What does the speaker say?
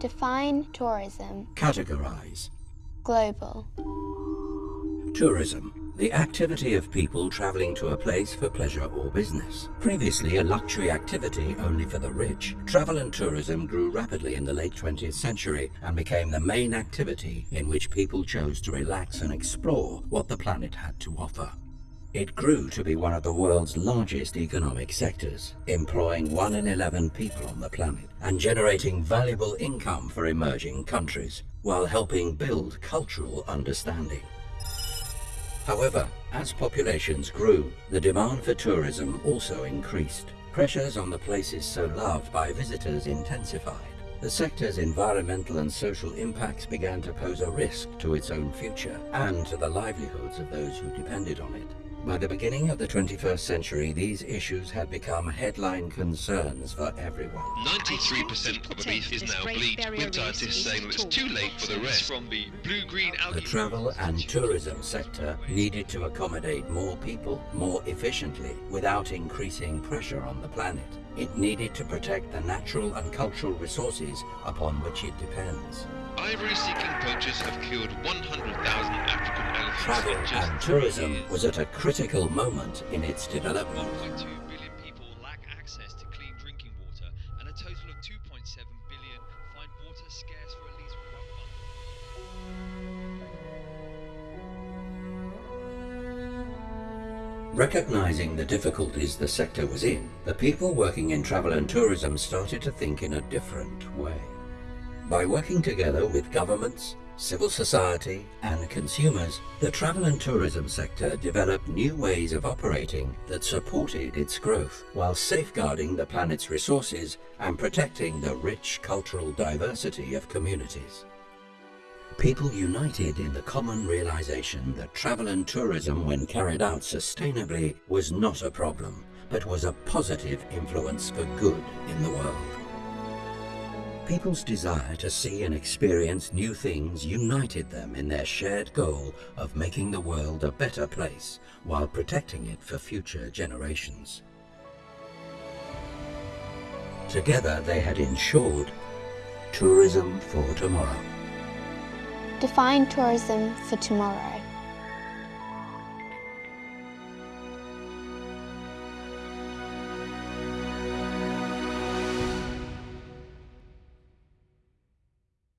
Define tourism. Categorize. Global. Tourism. The activity of people traveling to a place for pleasure or business. Previously a luxury activity only for the rich, travel and tourism grew rapidly in the late 20th century and became the main activity in which people chose to relax and explore what the planet had to offer. It grew to be one of the world's largest economic sectors, employing 1 in 11 people on the planet and generating valuable income for emerging countries, while helping build cultural understanding. However, as populations grew, the demand for tourism also increased. Pressures on the places so loved by visitors intensified. The sector's environmental and social impacts began to pose a risk to its own future and to the livelihoods of those who depended on it. By the beginning of the 21st century, these issues had become headline concerns for everyone. 93% of the reef is now bleached, with scientists saying that it's too late for the rest. From the blue-green algae... The travel and tourism sector needed to accommodate more people more efficiently without increasing pressure on the planet. It needed to protect the natural and cultural resources upon which it depends. Ivory-seeking poachers have killed 100,000 African elephants Travel and tourism years. was at a critical moment in its development. Recognizing the difficulties the sector was in, the people working in travel and tourism started to think in a different way. By working together with governments, civil society and consumers, the travel and tourism sector developed new ways of operating that supported its growth while safeguarding the planet's resources and protecting the rich cultural diversity of communities. People united in the common realization that travel and tourism, when carried out sustainably, was not a problem, but was a positive influence for good in the world. People's desire to see and experience new things united them in their shared goal of making the world a better place while protecting it for future generations. Together they had ensured tourism for tomorrow. Define tourism for tomorrow.